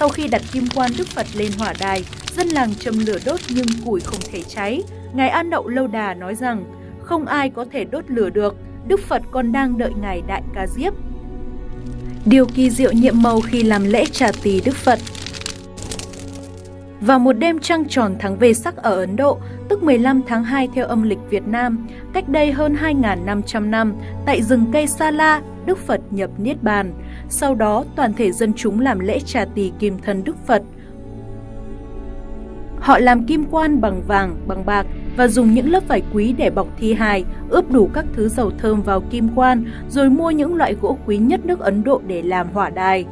Sau khi đặt kim quan Đức Phật lên hỏa đài, dân làng châm lửa đốt nhưng củi không thể cháy. Ngài An Đậu Lâu Đà nói rằng, không ai có thể đốt lửa được, Đức Phật còn đang đợi Ngài Đại Ca Diếp. Điều kỳ diệu nhiệm màu khi làm lễ trà tỳ Đức Phật vào một đêm trăng tròn tháng về sắc ở Ấn Độ, tức 15 tháng 2 theo âm lịch Việt Nam, cách đây hơn 2.500 năm, tại rừng cây Sa La, Đức Phật nhập Niết Bàn. Sau đó, toàn thể dân chúng làm lễ trà tỳ kim thân Đức Phật. Họ làm kim quan bằng vàng, bằng bạc và dùng những lớp vải quý để bọc thi hài, ướp đủ các thứ dầu thơm vào kim quan, rồi mua những loại gỗ quý nhất nước Ấn Độ để làm hỏa đài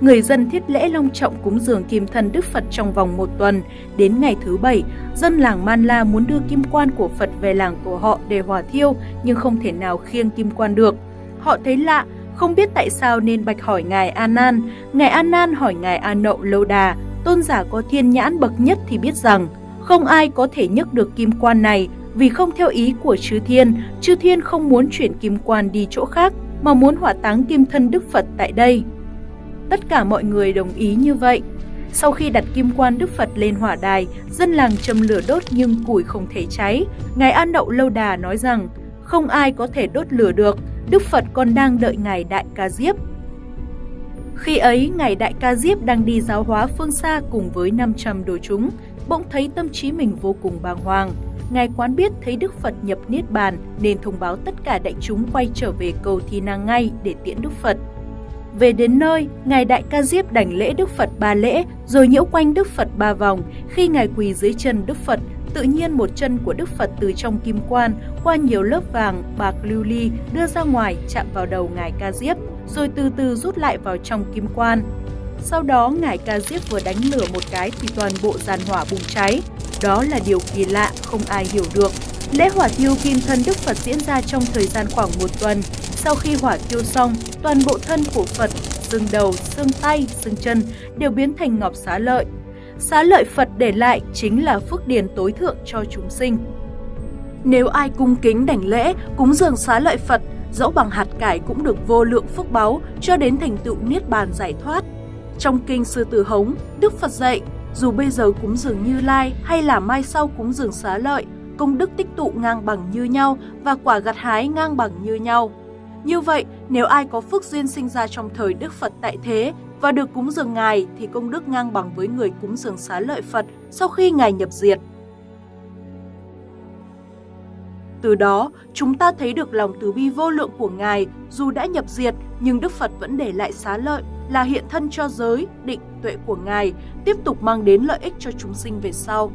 người dân thiết lễ long trọng cúng dường kim thân Đức Phật trong vòng một tuần. Đến ngày thứ bảy, dân làng Man La muốn đưa kim quan của Phật về làng của họ để hỏa thiêu nhưng không thể nào khiêng kim quan được. Họ thấy lạ, không biết tại sao nên bạch hỏi Ngài A Nan. Ngài A Nan hỏi Ngài A Nậu Lâu Đà, tôn giả có thiên nhãn bậc nhất thì biết rằng không ai có thể nhấc được kim quan này vì không theo ý của chư thiên, chư thiên không muốn chuyển kim quan đi chỗ khác mà muốn hỏa táng kim thân Đức Phật tại đây. Tất cả mọi người đồng ý như vậy. Sau khi đặt kim quan Đức Phật lên hỏa đài, dân làng châm lửa đốt nhưng củi không thể cháy. Ngài An Đậu Lâu Đà nói rằng, không ai có thể đốt lửa được, Đức Phật còn đang đợi Ngài Đại Ca Diếp. Khi ấy, Ngài Đại Ca Diếp đang đi giáo hóa phương xa cùng với 500 đồ chúng, bỗng thấy tâm trí mình vô cùng bàng hoàng. Ngài quán biết thấy Đức Phật nhập Niết Bàn nên thông báo tất cả đại chúng quay trở về cầu Thi Năng ngay để tiễn Đức Phật. Về đến nơi, Ngài Đại Ca Diếp đảnh lễ Đức Phật ba lễ, rồi nhiễu quanh Đức Phật ba vòng. Khi Ngài quỳ dưới chân Đức Phật, tự nhiên một chân của Đức Phật từ trong kim quan qua nhiều lớp vàng, bạc lưu ly đưa ra ngoài chạm vào đầu Ngài Ca Diếp, rồi từ từ rút lại vào trong kim quan. Sau đó Ngài Ca Diếp vừa đánh lửa một cái thì toàn bộ giàn hỏa bùng cháy. Đó là điều kỳ lạ không ai hiểu được. Lễ hỏa thiêu kim thân Đức Phật diễn ra trong thời gian khoảng một tuần, sau khi hỏa thiêu xong, toàn bộ thân của Phật, xương đầu, xương tay, xương chân đều biến thành ngọc xá lợi. Xá lợi Phật để lại chính là phước điền tối thượng cho chúng sinh. Nếu ai cung kính đảnh lễ, cúng dường xá lợi Phật, dẫu bằng hạt cải cũng được vô lượng phước báu cho đến thành tựu niết bàn giải thoát. Trong kinh Sư Tử Hống, Đức Phật dạy, dù bây giờ cúng dường Như Lai hay là mai sau cúng dường xá lợi, công đức tích tụ ngang bằng như nhau và quả gặt hái ngang bằng như nhau. Như vậy, nếu ai có phước duyên sinh ra trong thời Đức Phật tại thế và được cúng dường Ngài thì công đức ngang bằng với người cúng dường xá lợi Phật sau khi Ngài nhập diệt. Từ đó, chúng ta thấy được lòng từ bi vô lượng của Ngài, dù đã nhập diệt nhưng Đức Phật vẫn để lại xá lợi là hiện thân cho giới, định, tuệ của Ngài, tiếp tục mang đến lợi ích cho chúng sinh về sau.